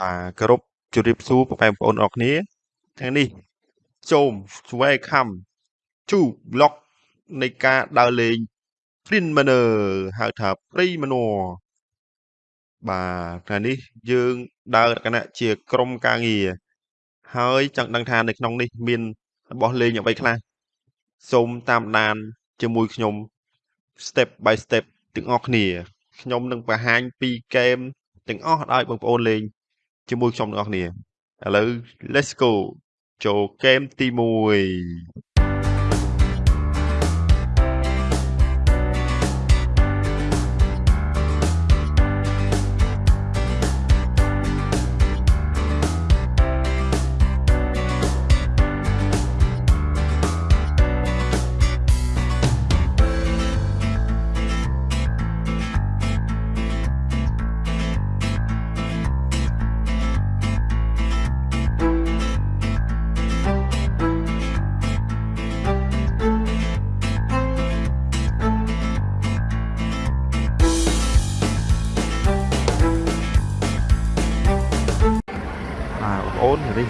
បាទគោរពជម្រាបសួរពុកម៉ែបងប្អូនអរគ្នាថ្ងៃនេះសូម welcome to vlog នៃការដើរលេង Print Manor ហៅថា Print Manor បាទថ្ងៃនេះយើងដើរលក្ខណៈជាក្រុមការងារហើយចង់ដឹងថានៅក្នុងនេះមានរបស់លេងអ្វីខ្លះសូមតាមដានជាមួយខ្ញុំ step by step ទាំងអស់គ្នាខ្ញុំនឹងបង្ហាញពីហ្គេមទាំងអស់ឲ្យបងប្អូនលេង ជាមួយខ្ញុំទាំងអស់គ្នាឥឡូវ let's go ចូលហ្គេមទី1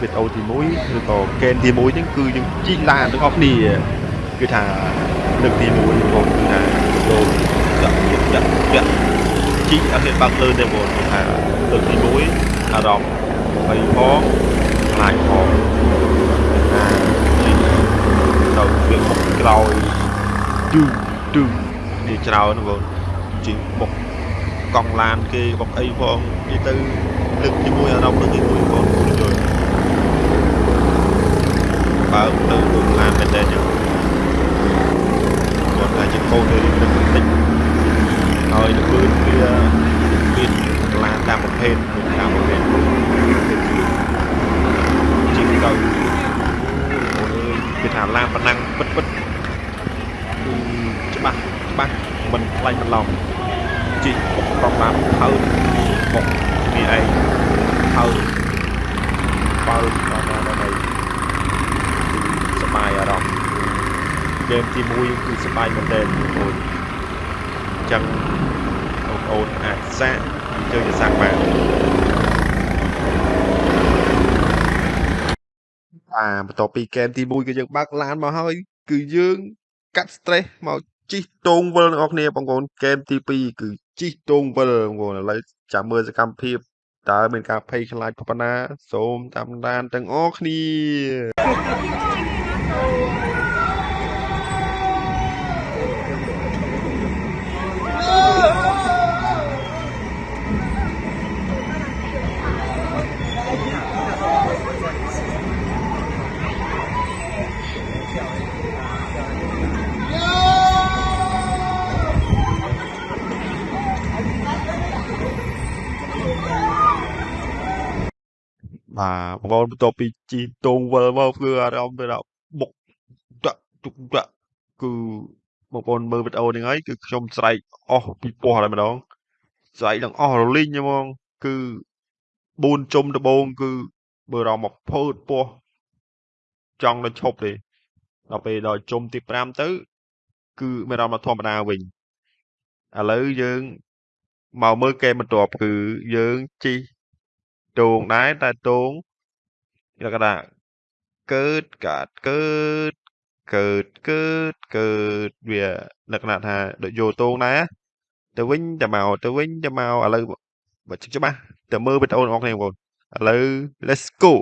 វីដេអូទី1ឬក៏ហ្គេមទី1ហ្នឹងគឺយើងជីកឡានទាំងអស់គ្នាគឺថាលើកទី1បងប្អូនគឺថាដូរចាក់ចាក់ចាក់ជីកអត់ហ៊ានបើកលើទេបងប្អូនគឺថាលើកទី1អារម្មណ៍បីផងខ្លាចផងអាជីកទៅវាមុខក្រោយឌឺឌឺនេះច្រើនបងប្អូនជីកមុខកង់ឡានគេបុកអីផងនិយាយទៅលើកទី1អារម្មណ៍លើកទី1បងយល់ បើទៅទូឡានមែនទេចឹងគាត់ថាជាកូនទៅនឹងបន្តិចហើយទៅគឺវាមានឡានតាមប្រភេទតាមប្រភេទជីកទៅអូនអើយគេថាឡានប៉ុណ្ណឹងពិតពិតគឺច្បាស់ច្បាស់មិនខ្លាញ់បន្លំជីកបុកប្រំបានហើយបុកនេះឯងហើយបើដល់ដល់ដល់ ហាយអារម្មណ៍ហ្គេមទី1គឺសប្បាយមែនទែនបងប្អូនអញ្ចឹងបងប្អូនអាចសាកចូលទៅសាកបានអាបន្ទាប់ពីហ្គេមទី1គឺយើងបើកឡានមកហើយ គឺយើងកាត់ stress មកជីកតងវិលបងប្អូនបងប្អូនហ្គេមទី2គឺជីកតងវិលបងប្អូនឥឡូវចាំមើលសកម្មភាពតើមានការភ័យខ្លាចប៉ុណ្ណា សូមតាមដានទាំងអស់គ្នា បាទបងប្អូនបន្ទាប់ពីជីកតងវិលមកគឺអារម្មណ៍ទៅដល់បុកតាក់ទុកតាក់គឺបងប្អូនមើលវីដេអូនេះហើយគឺខ្ញុំស្រែកអស់ពីពោះតែម្ដងស្រែកទាំងអស់រលីងហ្មងគឺ4ជុំដបងគឺបើរំមកភើតពោះចង់ទៅឈប់ទេដល់ពេលដល់ជុំទី5ទៅ គឺមានអារម្មណ៍ធម្មតាវិញឥឡូវយើងមកមើលហ្គេមបន្ទាប់គឺយើងជី តងដែរតែតងលក្ខណៈកើតកាត់កើតកើតកើតកើតវាលក្ខណៈថាដូចយកតងដែរទៅវិញទៅមកទៅវិញទៅមកឥឡូវបើច្បាស់ទៅមើលវីដេអូរបស់គ្នាបងប្អូនឥឡូវ let's go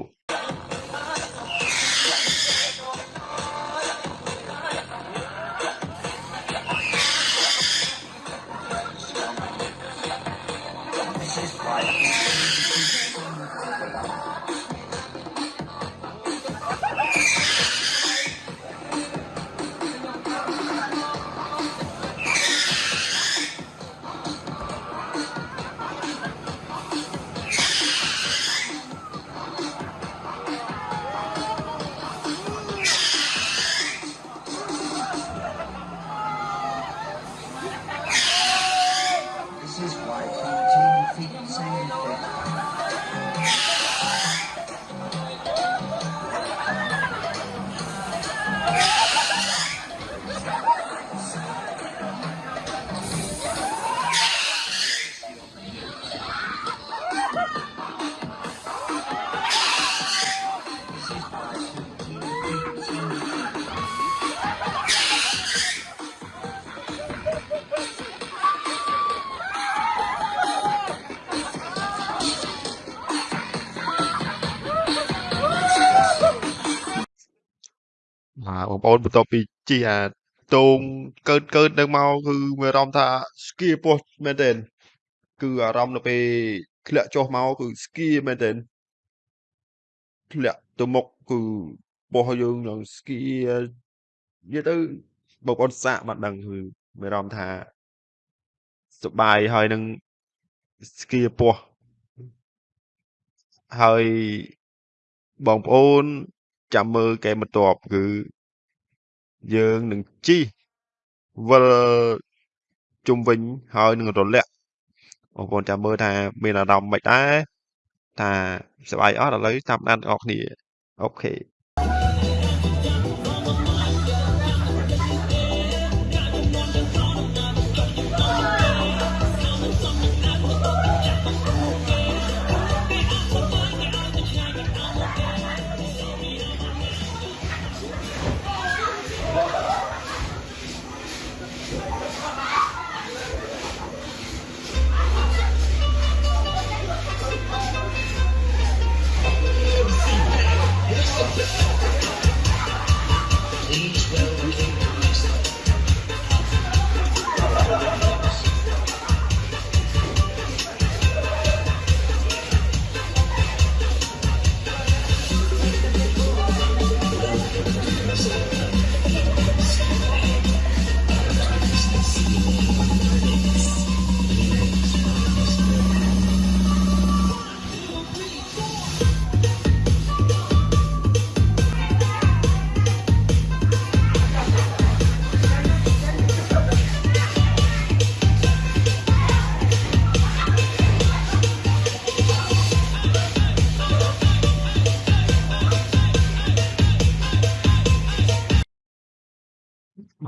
បងប្អូនបន្ទាប់ពីជិះអាទងកើតកើតនឹងមកគឺមានអារម្មណ៍ថាស្គីពោះមែនទែនគឺអារម្មណ៍នៅពេលធ្លាក់ចុះមកគឺស្គីមែនទែនធ្លាក់ទៅមុខគឺពោះយើងនឹងស្គីនិយាយទៅបងប្អូនសាកបានដឹងគឺមានអារម្មណ៍ថាសប្បាយហើយនឹងស្គីពោះហើយបងប្អូនចាំមើលហ្គេមបន្ទាប់គឺ យើងនឹងជិះវិលជុំវិញហើយនឹងរលាក់បងប្អូនចាំមើលថាមានអារម្មណ៍មិនដែរថាសប្បាយអត់ឥឡូវតាមដានទាំងអស់គ្នាអូខេ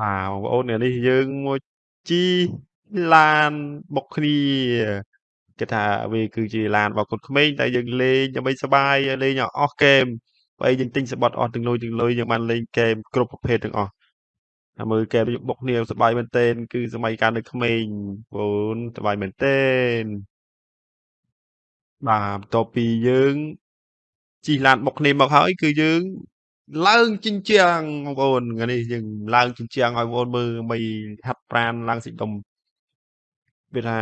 បាទបងប្អូនថ្ងៃនេះយើងមកជិះឡានបុកគ្នាគេថាវាគឺជាឡានរបស់កូនក្មេងតែយើងលេងដើម្បីសប្បាយលេងអស់ហ្គេមបើយើងទិញសបត់អស់ទាំងលុយទាំងលុយយើងបានលេងហ្គេមគ្រប់ប្រភេទទាំងអស់តែមើលហ្គេមបុកគ្នាសប្បាយមែនទែនគឺសម័យកាលនៅក្មេងបងប្អូនសប្បាយមែនទែនបាទបន្ទាប់ពីយើងជិះឡានបុកគ្នាមកហើយគឺយើង ឡើងជញ្ជាំងបងប្អូនថ្ងៃនេះយើងឡើងជញ្ជាំងឲ្យបងប្អូនមើលដើម្បីហាត់ប្រាណឡើងសិដុំវាថា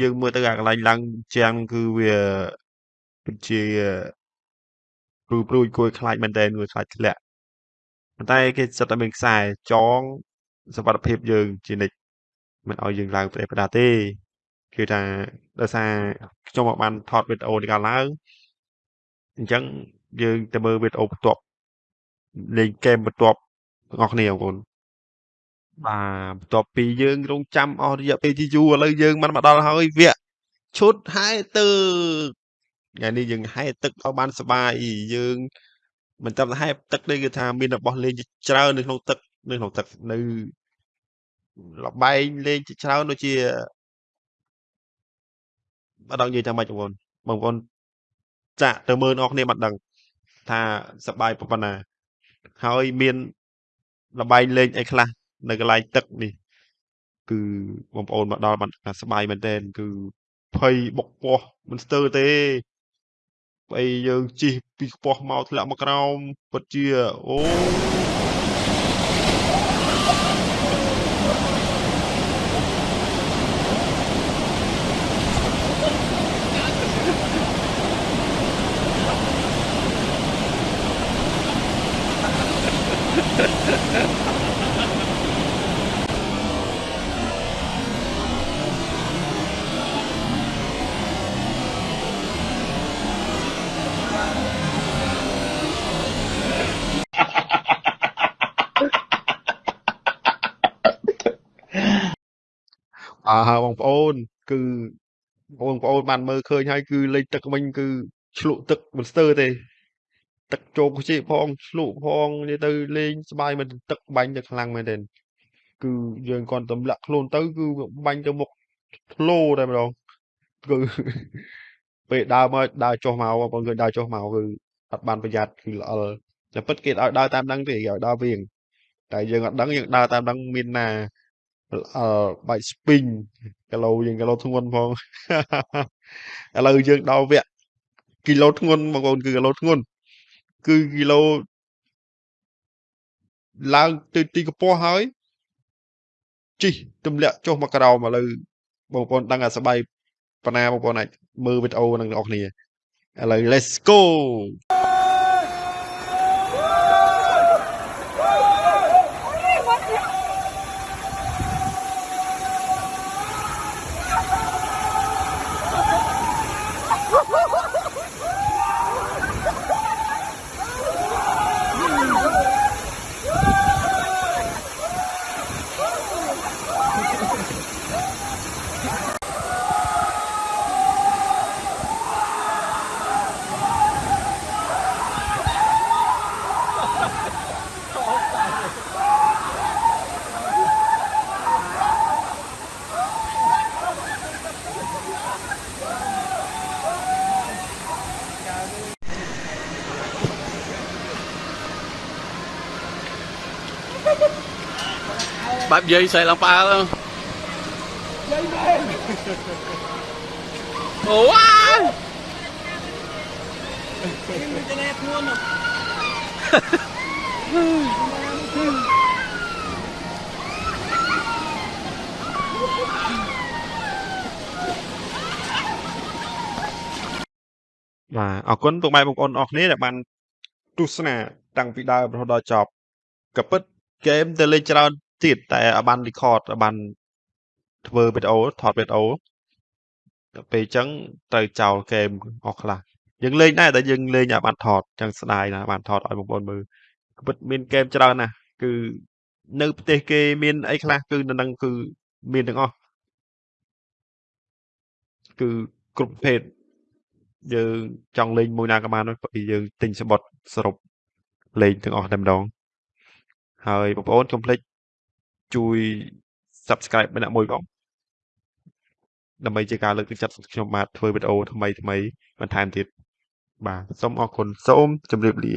យើងមើលទៅអាកន្លែងឡើងជញ្ជាំងគឺវាពិតជាព្រួយព្រួយគួរខ្លាចមែនតើគួរខ្លាចធ្លាក់ប៉ុន្តែគេសិតតែមានខ្សែចងសុវត្ថិភាពយើងជានិច្ចមិនឲ្យយើងឡើងផ្ដេសផ្ដាសទេគឺថាដោយសារខ្ញុំបានថតវីដេអូនេះកាលឡើងអញ្ចឹងយើងទៅមើលវីដេអូបន្ទាប់ លេងហ្គេមបន្ទាប់ទាំងអស់គ្នាបងប្អូនបាទបន្ទាប់ពីយើងរងចាំអស់រយៈពេលជាយូរឥឡូវយើងបានមកដល់ហើយវគ្គឈុតហែទឹកថ្ងៃនេះយើងហែទឹកឲ្យបានសបាយយើងមិនត្រឹមតែហែទឹកទេគឺថាមានរបស់លេងច្រើននៅក្នុងទឹកនៅក្នុងទឹកនៅលបែងលេងជាច្រើនដូចជាបាទដល់និយាយថាម៉េចបងប្អូនបងប្អូនចាក់ទៅមើលអ្នកគ្នាបានដឹងថាសប្បាយប៉ុណ្ណា ហើយមានលបែងលេងអីខ្លះនៅកន្លែងទឹកនេះគឺបងប្អូនមកដល់បានថាសប្បាយមែនទែនគឺភ័យបុកពោះមិនស្ទើរទេបើយើងជិះពីខ្ពស់មកធ្លាក់មកក្រោមពិតជាអូ អើបងប្អូន គឺបងប្អូនបានមើលឃើញហើយគឺលេងទឹកវិញគឺឆ្លក់ទឹកមិនស្ទើរទេ ទឹកចូលខ្ជិះផងឆ្លក់ផងនិយាយទៅលេងស្បាយមែនទឹកបាញ់ទៅខ្លាំងមែនទេគឺយើងគាត់ទម្លាក់ខ្លួនទៅ គឺបាញ់ទៅមុខធ្លោតែម្ដងគឺពេលដើរមកដើរចុះមកបងប្អូនឃើញដើរចុះមកគឺអត់បានប្រយ័ត្នគឺល្អិលតែពិតគេឲ្យដើរតាមដឹងទេគេឲ្យដើរវៀងតែយើងអត់ដឹងយើងដើរតាមដឹងមានណា អឺបាច់ស្ពីងគីឡូយើងគីឡូធ្ងន់ផងឥឡូវយើងដល់វគ្គគីឡូធ្ងន់បងប្អូនគឺគីឡូធ្ងន់គឺគីឡូឡើងទៅទីកម្ពស់ហើយជិះទម្លាក់ចុះមកក្រោមឥឡូវបងប្អូនដឹងអាសបាយប៉ុណ្ណាបងប្អូនអាចមើលវីដេអូនឹងអ្នកគ្នាឥឡូវ let's go បែបយាយស្អែកឡើងផ្អើលយាយមែនអូវ៉ាមានតែអ្នកធ្ងន់បាទអរគុណពុកម៉ែបងប្អូនអរគ្នាដែលបានទស្សនាតាំងពីដើមរហូតដល់ចប់ក៏ពិត ហ្គេមទៅលេងច្រើនទៀតតែអត់បាន record អត់បានធ្វើវីដេអូថតវីដេអូដល់ពេលអញ្ចឹងត្រូវចោលហ្គេមអស់ខ្លះយើងលេងដែរតែយើងលេងអត់បានថតអញ្ចឹងស្ដាយណាស់បានថតឲ្យបងប្អូនមើលក៏ពិតមានហ្គេមច្រើនណាស់គឺនៅប្រទេសគេមានអីខ្លះគឺនៅនឹងគឺមានទាំងអស់គឺគ្រប់ប្រភេទយើងចង់លេងមួយណាក៏បានដែរព្រោះយើងទិញសបុតសរុបលេងទាំងអស់តែម្ដង ហើយបងប្អូនកុំភ្លេចជួយ Subscribe ម្នាក់មួយផងដើម្បីជាការលើកទឹកចិត្តខ្ញុំបាទធ្វើវីដេអូថ្មីថ្មីបន្ថែមទៀតបាទសូមអរគុណសូមជម្រាបលា